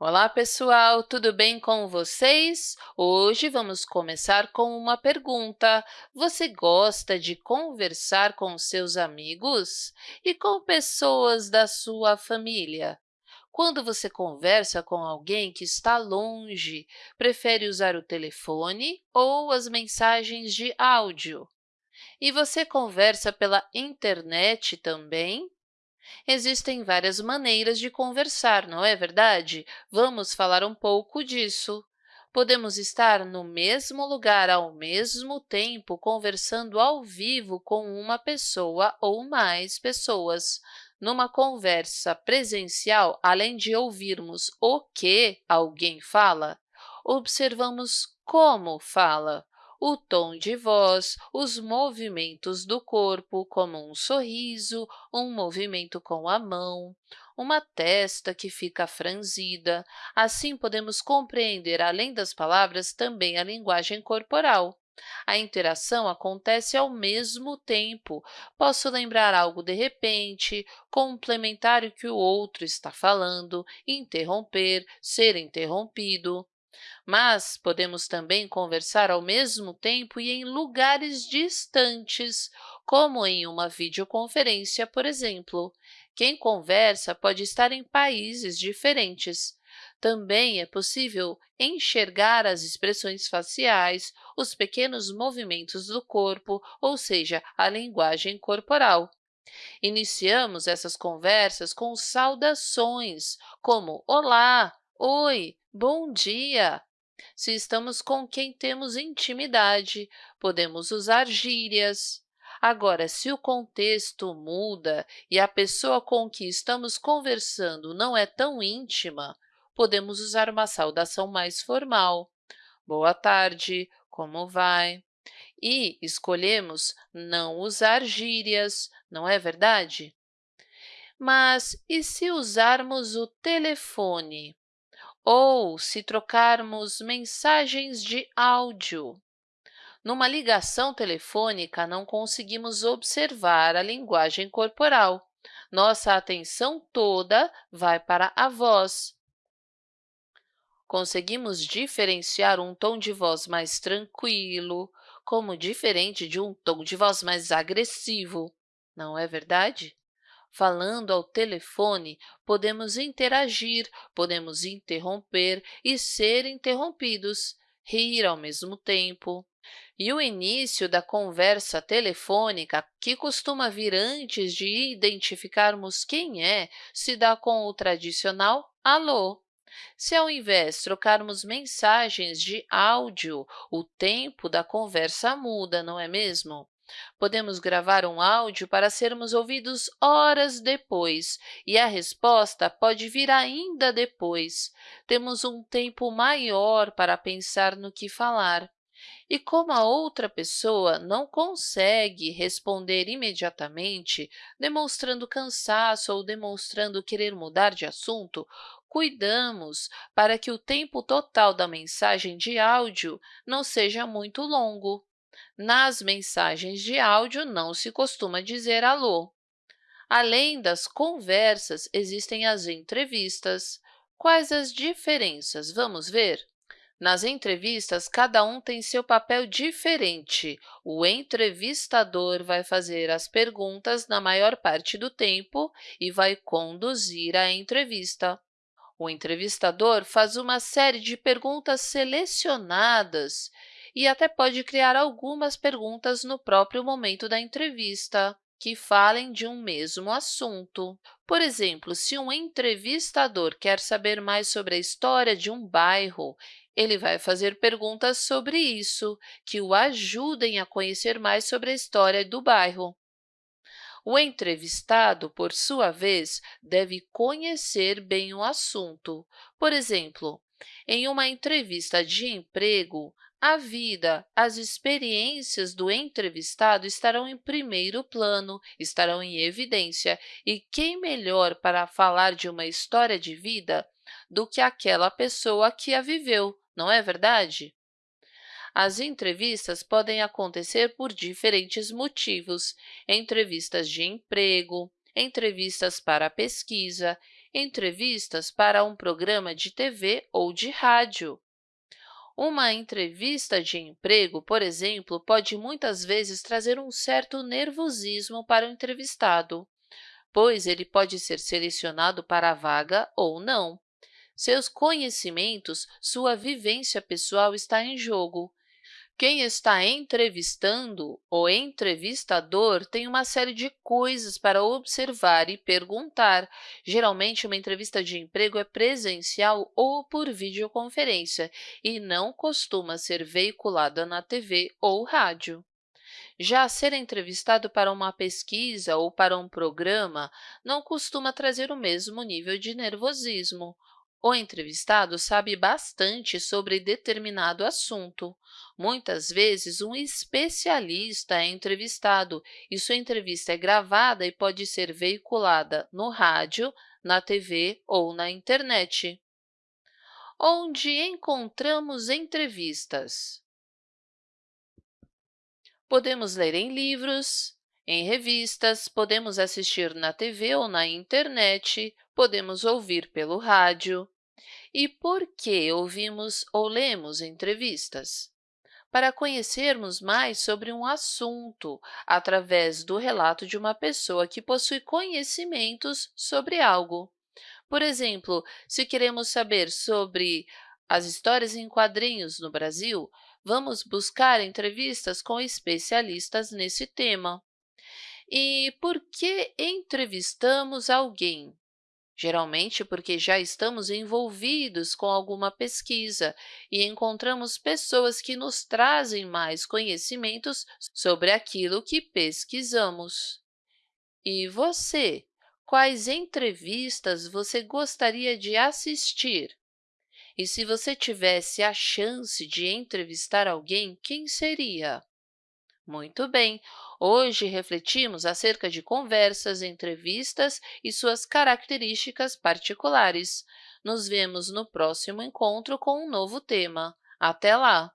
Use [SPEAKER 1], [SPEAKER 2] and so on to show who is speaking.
[SPEAKER 1] Olá, pessoal! Tudo bem com vocês? Hoje vamos começar com uma pergunta. Você gosta de conversar com seus amigos e com pessoas da sua família? Quando você conversa com alguém que está longe, prefere usar o telefone ou as mensagens de áudio? E você conversa pela internet também? Existem várias maneiras de conversar, não é verdade? Vamos falar um pouco disso. Podemos estar no mesmo lugar ao mesmo tempo conversando ao vivo com uma pessoa ou mais pessoas. Numa conversa presencial, além de ouvirmos o que alguém fala, observamos como fala o tom de voz, os movimentos do corpo, como um sorriso, um movimento com a mão, uma testa que fica franzida. Assim, podemos compreender, além das palavras, também a linguagem corporal. A interação acontece ao mesmo tempo. Posso lembrar algo de repente, complementar o que o outro está falando, interromper, ser interrompido. Mas podemos também conversar ao mesmo tempo e em lugares distantes, como em uma videoconferência, por exemplo. Quem conversa pode estar em países diferentes. Também é possível enxergar as expressões faciais, os pequenos movimentos do corpo, ou seja, a linguagem corporal. Iniciamos essas conversas com saudações, como Olá, Oi, bom dia. Se estamos com quem temos intimidade, podemos usar gírias. Agora, se o contexto muda e a pessoa com que estamos conversando não é tão íntima, podemos usar uma saudação mais formal. Boa tarde, como vai? E escolhemos não usar gírias, não é verdade? Mas e se usarmos o telefone? Ou se trocarmos mensagens de áudio. Numa ligação telefônica, não conseguimos observar a linguagem corporal. Nossa atenção toda vai para a voz. Conseguimos diferenciar um tom de voz mais tranquilo, como diferente de um tom de voz mais agressivo, não é verdade? Falando ao telefone, podemos interagir, podemos interromper e ser interrompidos, rir ao mesmo tempo. E o início da conversa telefônica, que costuma vir antes de identificarmos quem é, se dá com o tradicional alô. Se ao invés trocarmos mensagens de áudio, o tempo da conversa muda, não é mesmo? Podemos gravar um áudio para sermos ouvidos horas depois, e a resposta pode vir ainda depois. Temos um tempo maior para pensar no que falar. E como a outra pessoa não consegue responder imediatamente, demonstrando cansaço ou demonstrando querer mudar de assunto, cuidamos para que o tempo total da mensagem de áudio não seja muito longo. Nas mensagens de áudio, não se costuma dizer alô. Além das conversas, existem as entrevistas. Quais as diferenças? Vamos ver? Nas entrevistas, cada um tem seu papel diferente. O entrevistador vai fazer as perguntas na maior parte do tempo e vai conduzir a entrevista. O entrevistador faz uma série de perguntas selecionadas e até pode criar algumas perguntas no próprio momento da entrevista que falem de um mesmo assunto. Por exemplo, se um entrevistador quer saber mais sobre a história de um bairro, ele vai fazer perguntas sobre isso, que o ajudem a conhecer mais sobre a história do bairro. O entrevistado, por sua vez, deve conhecer bem o assunto. Por exemplo, em uma entrevista de emprego, a vida, as experiências do entrevistado estarão em primeiro plano, estarão em evidência, e quem melhor para falar de uma história de vida do que aquela pessoa que a viveu, não é verdade? As entrevistas podem acontecer por diferentes motivos, entrevistas de emprego, entrevistas para pesquisa, entrevistas para um programa de TV ou de rádio. Uma entrevista de emprego, por exemplo, pode muitas vezes trazer um certo nervosismo para o entrevistado, pois ele pode ser selecionado para a vaga ou não. Seus conhecimentos, sua vivência pessoal está em jogo, quem está entrevistando, o entrevistador, tem uma série de coisas para observar e perguntar. Geralmente, uma entrevista de emprego é presencial ou por videoconferência e não costuma ser veiculada na TV ou rádio. Já ser entrevistado para uma pesquisa ou para um programa não costuma trazer o mesmo nível de nervosismo. O entrevistado sabe bastante sobre determinado assunto. Muitas vezes, um especialista é entrevistado e sua entrevista é gravada e pode ser veiculada no rádio, na TV ou na internet. Onde encontramos entrevistas? Podemos ler em livros, em revistas, podemos assistir na TV ou na internet, podemos ouvir pelo rádio. E por que ouvimos ou lemos entrevistas? Para conhecermos mais sobre um assunto, através do relato de uma pessoa que possui conhecimentos sobre algo. Por exemplo, se queremos saber sobre as histórias em quadrinhos no Brasil, vamos buscar entrevistas com especialistas nesse tema. E por que entrevistamos alguém? geralmente porque já estamos envolvidos com alguma pesquisa e encontramos pessoas que nos trazem mais conhecimentos sobre aquilo que pesquisamos. E você? Quais entrevistas você gostaria de assistir? E se você tivesse a chance de entrevistar alguém, quem seria? Muito bem! Hoje refletimos acerca de conversas, entrevistas e suas características particulares. Nos vemos no próximo encontro com um novo tema. Até lá!